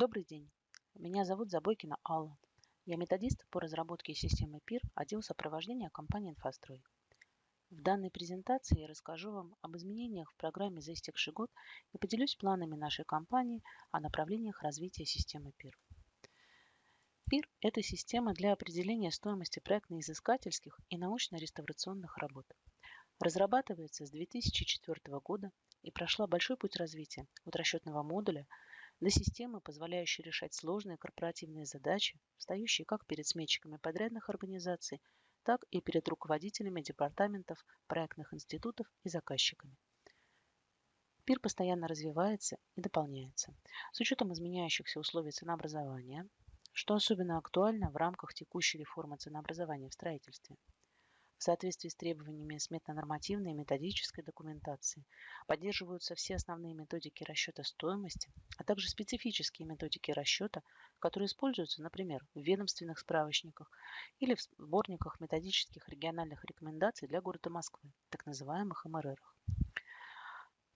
Добрый день. Меня зовут Забойкина Алла. Я методист по разработке системы ПИР, отдел сопровождения компании «Инфострой». В данной презентации я расскажу вам об изменениях в программе за истекший год и поделюсь планами нашей компании о направлениях развития системы ПИР. ПИР – это система для определения стоимости проектно-изыскательских и научно-реставрационных работ. Разрабатывается с 2004 года и прошла большой путь развития от расчетного модуля до системы, позволяющей решать сложные корпоративные задачи, встающие как перед сметчиками подрядных организаций, так и перед руководителями департаментов, проектных институтов и заказчиками. ПИР постоянно развивается и дополняется. С учетом изменяющихся условий ценообразования – что особенно актуально в рамках текущей реформы ценообразования в строительстве. В соответствии с требованиями сметно-нормативной и методической документации поддерживаются все основные методики расчета стоимости, а также специфические методики расчета, которые используются, например, в ведомственных справочниках или в сборниках методических региональных рекомендаций для города Москвы, так называемых МРР.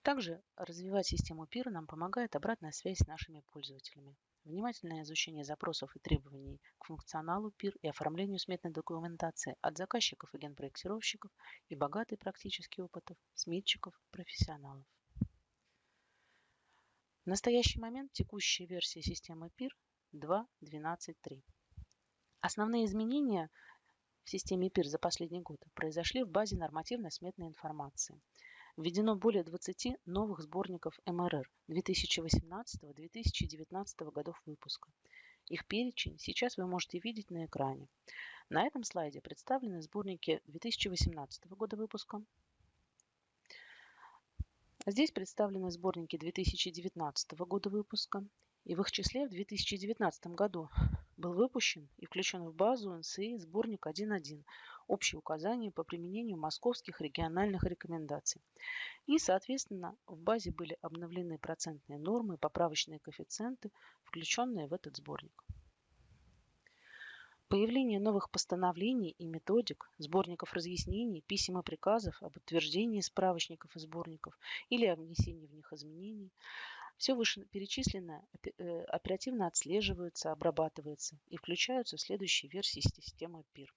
Также развивать систему ПИР нам помогает обратная связь с нашими пользователями. Внимательное изучение запросов и требований к функционалу ПИР и оформлению сметной документации от заказчиков и генпроектировщиков и богатый практический опыт сметчиков, профессионалов. В настоящий момент текущая версия системы ПИР 2.12.3. Основные изменения в системе ПИР за последний год произошли в базе нормативно-сметной информации – Введено более 20 новых сборников МРР 2018-2019 годов выпуска. Их перечень сейчас вы можете видеть на экране. На этом слайде представлены сборники 2018 года выпуска. Здесь представлены сборники 2019 года выпуска. И в их числе в 2019 году был выпущен и включен в базу НСИ сборник 1.1 «Общие указания по применению московских региональных рекомендаций». И, соответственно, в базе были обновлены процентные нормы, поправочные коэффициенты, включенные в этот сборник. Появление новых постановлений и методик, сборников разъяснений, писем и приказов об утверждении справочников и сборников или о внесении в них изменений. Все вышеперечисленное э, оперативно отслеживается, обрабатывается и включаются в следующие версии системы ПИР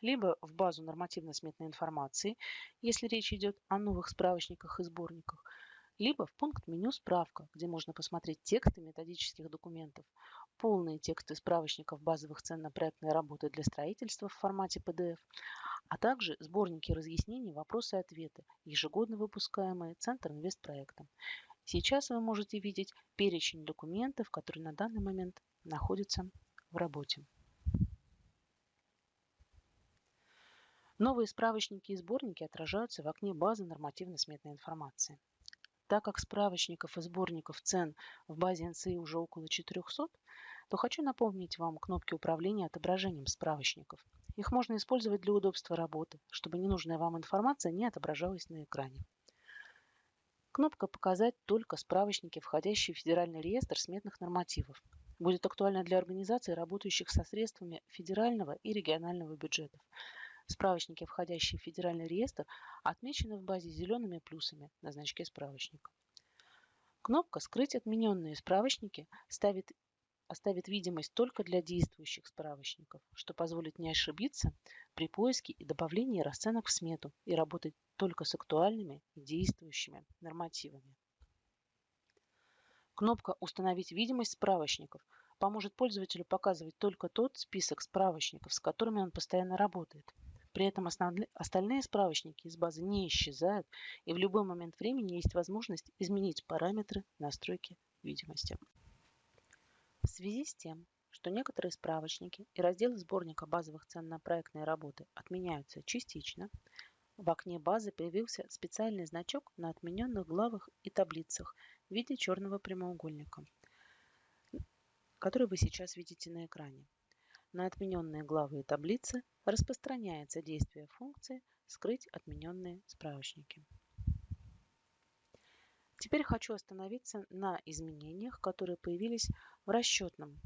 либо в базу нормативно-сметной информации, если речь идет о новых справочниках и сборниках, либо в пункт меню «Справка», где можно посмотреть тексты методических документов, полные тексты справочников базовых цен на проектные работы для строительства в формате PDF, а также сборники разъяснений, вопросы и ответы, ежегодно выпускаемые Центр инвестпроектом. Сейчас вы можете видеть перечень документов, которые на данный момент находятся в работе. Новые справочники и сборники отражаются в окне базы нормативно-сметной информации. Так как справочников и сборников цен в базе НСИ уже около 400, то хочу напомнить вам кнопки управления отображением справочников. Их можно использовать для удобства работы, чтобы ненужная вам информация не отображалась на экране. Кнопка «Показать только справочники, входящие в Федеральный реестр сметных нормативов» будет актуальна для организаций, работающих со средствами федерального и регионального бюджетов, Справочники, входящие в федеральный реестр, отмечены в базе зелеными плюсами на значке справочника. Кнопка «Скрыть отмененные справочники» ставит, оставит видимость только для действующих справочников, что позволит не ошибиться при поиске и добавлении расценок в смету и работать только с актуальными и действующими нормативами. Кнопка «Установить видимость справочников» поможет пользователю показывать только тот список справочников, с которыми он постоянно работает – при этом остальные справочники из базы не исчезают, и в любой момент времени есть возможность изменить параметры настройки видимости. В связи с тем, что некоторые справочники и разделы сборника базовых цен на проектные работы отменяются частично, в окне базы появился специальный значок на отмененных главах и таблицах в виде черного прямоугольника, который вы сейчас видите на экране. На отмененные главы и таблицы распространяется действие функции «Скрыть отмененные справочники». Теперь хочу остановиться на изменениях, которые появились в расчетном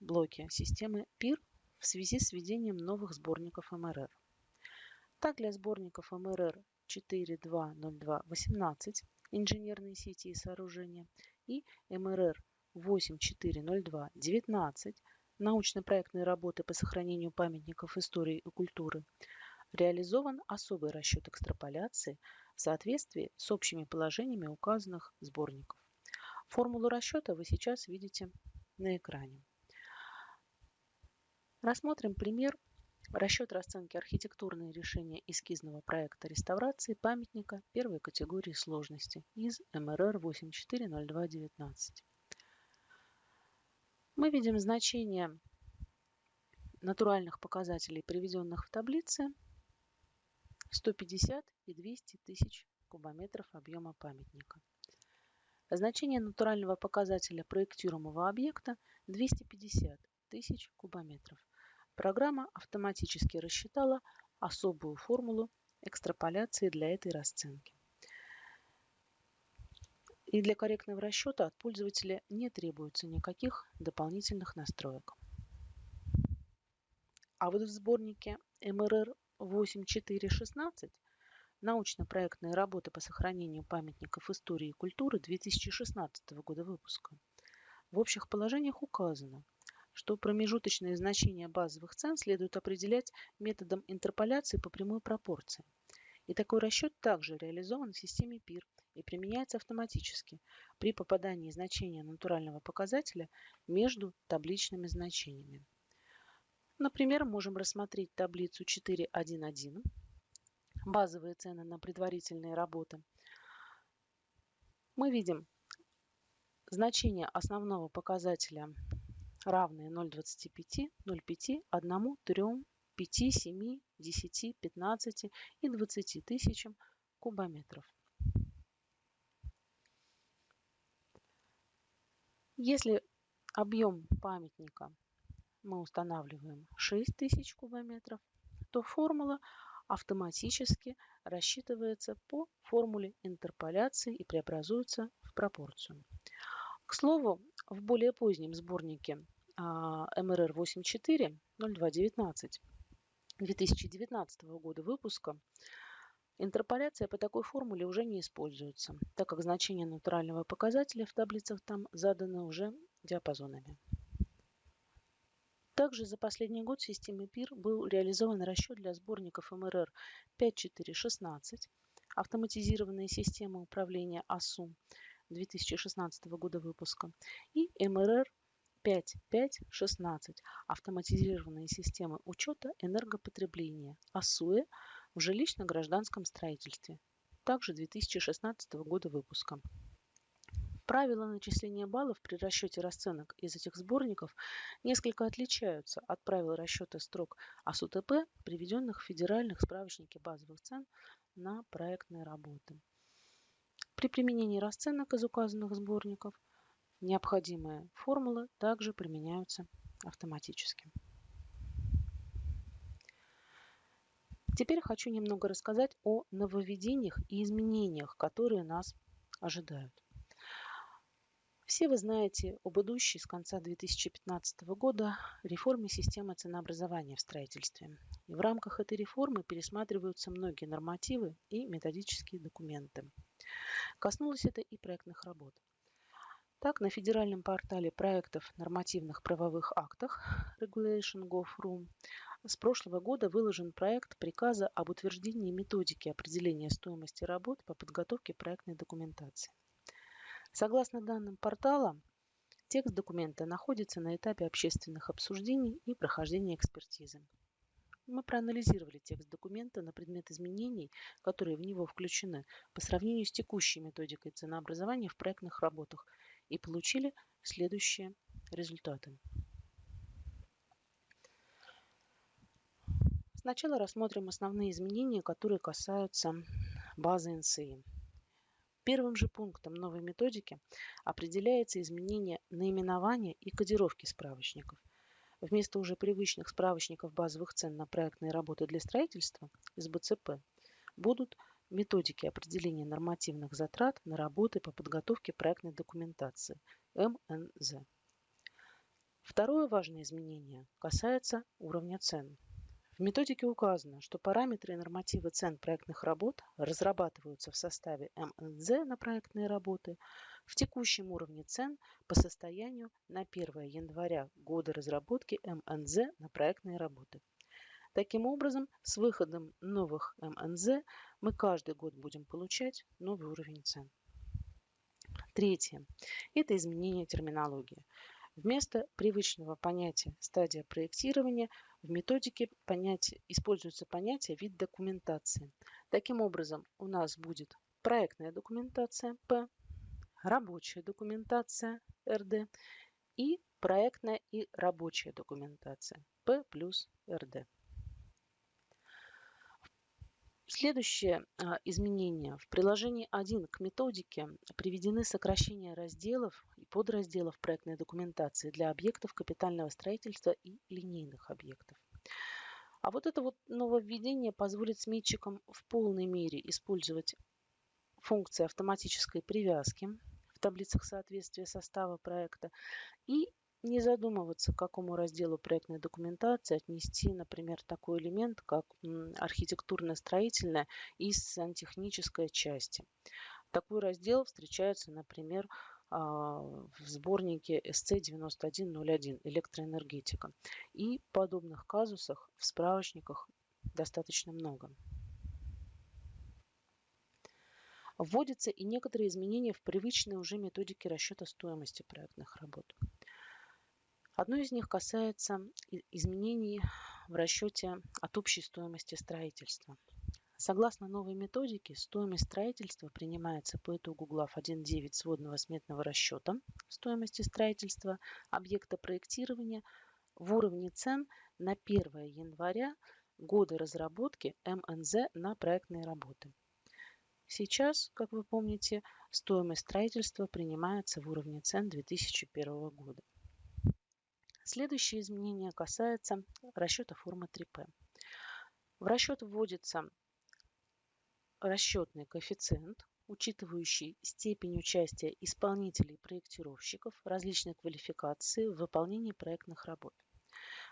блоке системы PIR в связи с введением новых сборников МРР. Так, для сборников МРР 4.2.02.18 инженерные сети и сооружения и МРР 8402-19 научно-проектные работы по сохранению памятников истории и культуры реализован особый расчет экстраполяции в соответствии с общими положениями указанных сборников. Формулу расчета вы сейчас видите на экране. Рассмотрим пример расчет расценки архитектурные решения эскизного проекта реставрации памятника первой категории сложности из МРР 840219. Мы видим значение натуральных показателей, приведенных в таблице, 150 и 200 тысяч кубометров объема памятника. Значение натурального показателя проектируемого объекта 250 тысяч кубометров. Программа автоматически рассчитала особую формулу экстраполяции для этой расценки. И для корректного расчета от пользователя не требуется никаких дополнительных настроек. А вот в сборнике МРР 8416 научно-проектные работы по сохранению памятников истории и культуры 2016 года выпуска в общих положениях указано, что промежуточные значения базовых цен следует определять методом интерполяции по прямой пропорции. И такой расчет также реализован в системе PIR и применяется автоматически при попадании значения натурального показателя между табличными значениями. Например, можем рассмотреть таблицу 4.1.1, базовые цены на предварительные работы. Мы видим значение основного показателя равные 0,25, 0,5, 1, 3, 5, 7, 10, 15 и 20 тысячам кубометров. Если объем памятника мы устанавливаем 6000 кубометров, то формула автоматически рассчитывается по формуле интерполяции и преобразуется в пропорцию. К слову, в более позднем сборнике МРР 84 0219 2019 года выпуска интерполяция по такой формуле уже не используется, так как значения натурального показателя в таблицах там заданы уже диапазонами. Также за последний год в системе ПИР был реализован расчет для сборников МРР 5416, автоматизированные системы управления АСУ 2016 года выпуска и МРР 5516 автоматизированные системы учета энергопотребления АСУЭ в жилищно-гражданском строительстве, также 2016 года выпуска. Правила начисления баллов при расчете расценок из этих сборников несколько отличаются от правил расчета строк АСУТП, приведенных в федеральных справочнике базовых цен на проектные работы. При применении расценок из указанных сборников необходимые формулы также применяются автоматически. Теперь хочу немного рассказать о нововведениях и изменениях, которые нас ожидают. Все вы знаете об идущей с конца 2015 года реформе системы ценообразования в строительстве. И в рамках этой реформы пересматриваются многие нормативы и методические документы. Коснулось это и проектных работ. Так, на федеральном портале проектов нормативных правовых актах Regulation.gov.ru с прошлого года выложен проект приказа об утверждении методики определения стоимости работ по подготовке проектной документации. Согласно данным портала, текст документа находится на этапе общественных обсуждений и прохождения экспертизы. Мы проанализировали текст документа на предмет изменений, которые в него включены по сравнению с текущей методикой ценообразования в проектных работах и получили следующие результаты. Сначала рассмотрим основные изменения, которые касаются базы НСИ. Первым же пунктом новой методики определяется изменение наименования и кодировки справочников. Вместо уже привычных справочников базовых цен на проектные работы для строительства из БЦП будут методики определения нормативных затрат на работы по подготовке проектной документации МНЗ. Второе важное изменение касается уровня цен. В методике указано, что параметры и нормативы цен проектных работ разрабатываются в составе МНЗ на проектные работы в текущем уровне цен по состоянию на 1 января года разработки МНЗ на проектные работы. Таким образом, с выходом новых МНЗ мы каждый год будем получать новый уровень цен. Третье. Это изменение терминологии. Вместо привычного понятия стадия проектирования в методике понятие, используется понятие вид документации. Таким образом, у нас будет проектная документация П, рабочая документация РД и проектная и рабочая документация П плюс РД. Следующее а, изменение. В приложении 1 к методике приведены сокращения разделов подразделов проектной документации для объектов капитального строительства и линейных объектов. А вот это вот нововведение позволит сметчикам в полной мере использовать функции автоматической привязки в таблицах соответствия состава проекта и не задумываться, к какому разделу проектной документации отнести, например, такой элемент, как архитектурно-строительная и сантехническая части. Такой раздел встречается, например, в сборнике SC9101 «Электроэнергетика». И подобных казусах в справочниках достаточно много. Вводятся и некоторые изменения в привычные уже методики расчета стоимости проектных работ. Одно из них касается изменений в расчете от общей стоимости строительства. Согласно новой методике, стоимость строительства принимается по итогу глав 1.9 сводного сметного расчета стоимости строительства объекта проектирования в уровне цен на 1 января года разработки МНЗ на проектные работы. Сейчас, как вы помните, стоимость строительства принимается в уровне цен 2001 года. Следующее изменение касается расчета формы 3P. В расчет вводится расчетный коэффициент, учитывающий степень участия исполнителей и проектировщиков различной квалификации в выполнении проектных работ.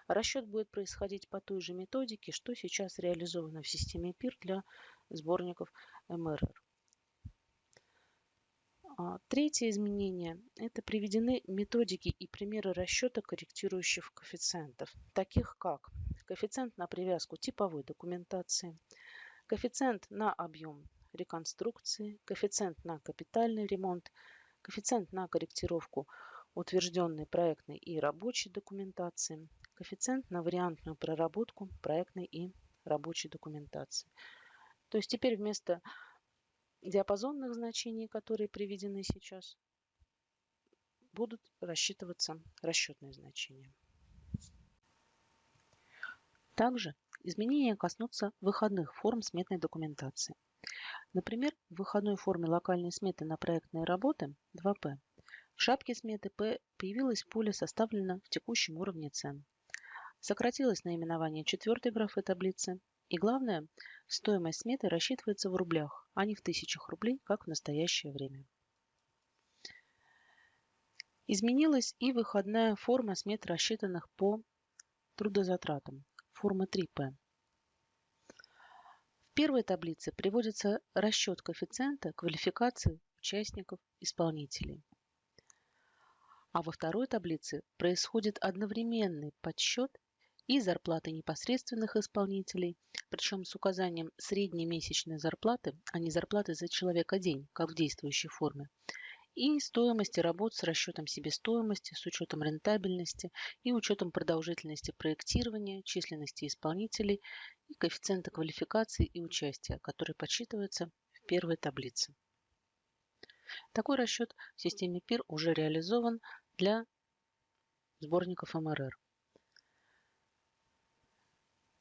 Расчет будет происходить по той же методике, что сейчас реализовано в системе ПИР для сборников МРР. А, третье изменение – это приведены методики и примеры расчета корректирующих коэффициентов, таких как коэффициент на привязку типовой документации, коэффициент на объем реконструкции, коэффициент на капитальный ремонт, коэффициент на корректировку утвержденной проектной и рабочей документации, коэффициент на вариантную проработку проектной и рабочей документации. То есть теперь вместо диапазонных значений, которые приведены сейчас, будут рассчитываться расчетные значения. Также изменения коснутся выходных форм сметной документации. Например, в выходной форме локальной сметы на проектные работы 2П в шапке сметы П появилось поле «Составлено в текущем уровне цен». Сократилось наименование четвертой графы таблицы и главное, стоимость сметы рассчитывается в рублях, а не в тысячах рублей, как в настоящее время. Изменилась и выходная форма смет, рассчитанных по трудозатратам, форма 3П. В первой таблице приводится расчет коэффициента квалификации участников исполнителей. А во второй таблице происходит одновременный подсчет и зарплаты непосредственных исполнителей, причем с указанием средней месячной зарплаты, а не зарплаты за человека день, как в действующей форме, и стоимости работ с расчетом себестоимости, с учетом рентабельности и учетом продолжительности проектирования, численности исполнителей и коэффициента квалификации и участия, который подсчитывается в первой таблице. Такой расчет в системе ПИР уже реализован для сборников МРР.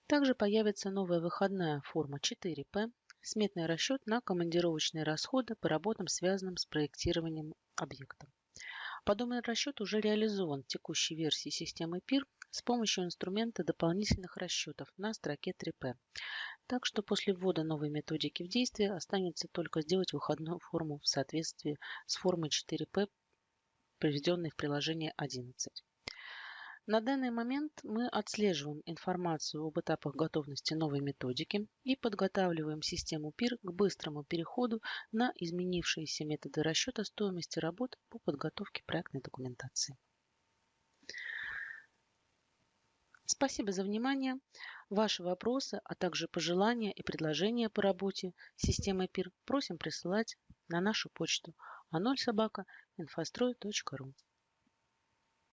Также появится новая выходная форма 4П – сметный расчет на командировочные расходы по работам, связанным с проектированием объекта. Подобный расчет уже реализован в текущей версии системы ПИР с помощью инструмента дополнительных расчетов на строке 3П. Так что после ввода новой методики в действие останется только сделать выходную форму в соответствии с формой 4П, приведенной в приложении 11. На данный момент мы отслеживаем информацию об этапах готовности новой методики и подготавливаем систему ПИР к быстрому переходу на изменившиеся методы расчета стоимости работ по подготовке проектной документации. Спасибо за внимание. Ваши вопросы, а также пожелания и предложения по работе с системой ПИР просим присылать на нашу почту а0собака инфострой.ру.